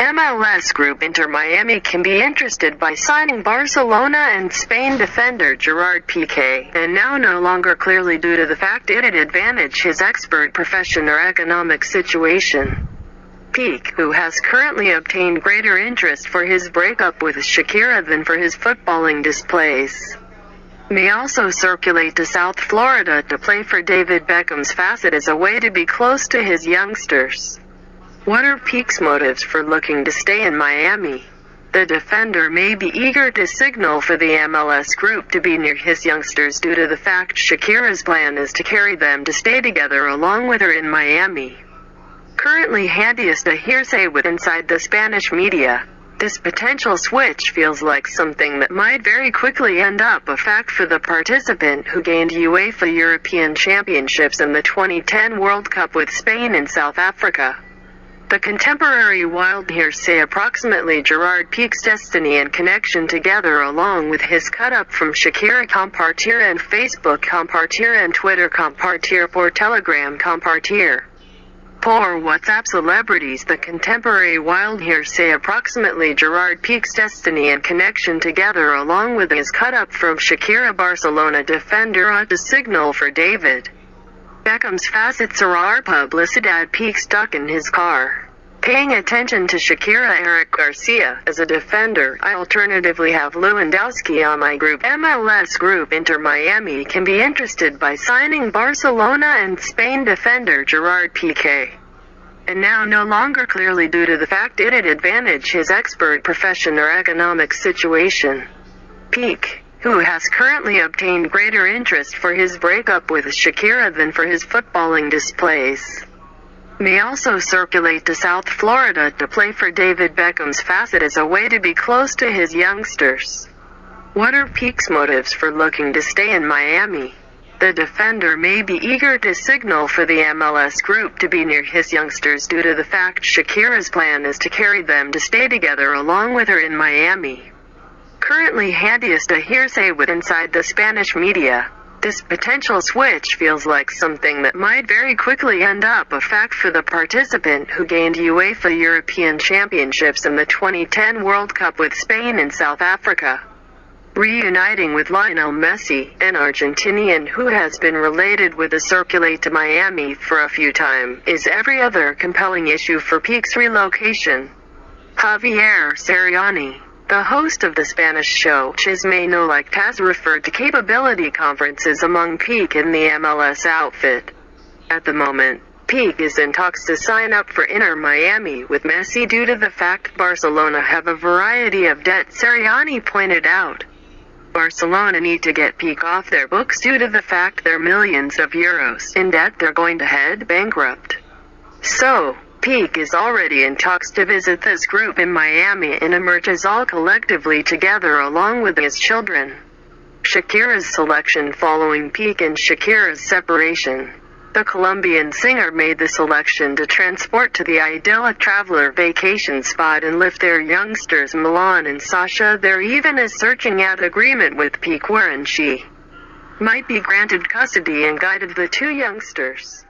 MLS group Inter Miami can be interested by signing Barcelona and Spain defender Gerard Piqué, and now no longer clearly due to the fact it'd advantage his expert profession or economic situation. Pique, who has currently obtained greater interest for his breakup with Shakira than for his footballing displays, may also circulate to South Florida to play for David Beckham's facet as a way to be close to his youngsters. What are Pique's motives for looking to stay in Miami? The defender may be eager to signal for the MLS group to be near his youngsters due to the fact Shakira's plan is to carry them to stay together along with her in Miami. Currently handiest a hearsay with inside the Spanish media. This potential switch feels like something that might very quickly end up a fact for the participant who gained UEFA European Championships and the 2010 World Cup with Spain and South Africa. The contemporary wild hearsay approximately Gerard Pique's destiny and connection together along with his cut-up from Shakira Compartir and Facebook Compartir and Twitter Compartir for Telegram Compartir. For WhatsApp celebrities the contemporary wild hearsay approximately Gerard Pique's destiny and connection together along with his cut-up from Shakira Barcelona defender ought to signal for David. Beckham's facets are publicidad Pique stuck in his car. Paying attention to Shakira Eric Garcia as a defender, I alternatively have Lewandowski on my group. MLS group Inter Miami can be interested by signing Barcelona and Spain defender Gerard Piqué. And now no longer clearly due to the fact it'd advantage his expert profession or economic situation. Pique who has currently obtained greater interest for his breakup with Shakira than for his footballing displays. May also circulate to South Florida to play for David Beckham's facet as a way to be close to his youngsters. What are Pique's motives for looking to stay in Miami? The defender may be eager to signal for the MLS group to be near his youngsters due to the fact Shakira's plan is to carry them to stay together along with her in Miami currently handiest a hearsay with inside the Spanish media. This potential switch feels like something that might very quickly end up a fact for the participant who gained UEFA European Championships and the 2010 World Cup with Spain and South Africa. Reuniting with Lionel Messi, an Argentinian who has been related with the Circulate to Miami for a few time, is every other compelling issue for Pique's relocation. Javier Ceriani the host of the Spanish show, Chisme No Like referred to capability conferences among Pique and the MLS outfit. At the moment, Pique is in talks to sign up for Inter Miami with Messi due to the fact Barcelona have a variety of debt Ceriani pointed out. Barcelona need to get Pique off their books due to the fact they're millions of euros in debt they're going to head bankrupt. So, Pique is already in talks to visit this group in Miami and emerges all collectively together along with his children. Shakira's selection following Pique and Shakira's separation. The Colombian singer made the selection to transport to the idyllic traveler vacation spot and lift their youngsters Milan and Sasha there even is searching out agreement with Pique wherein she might be granted custody and guided the two youngsters.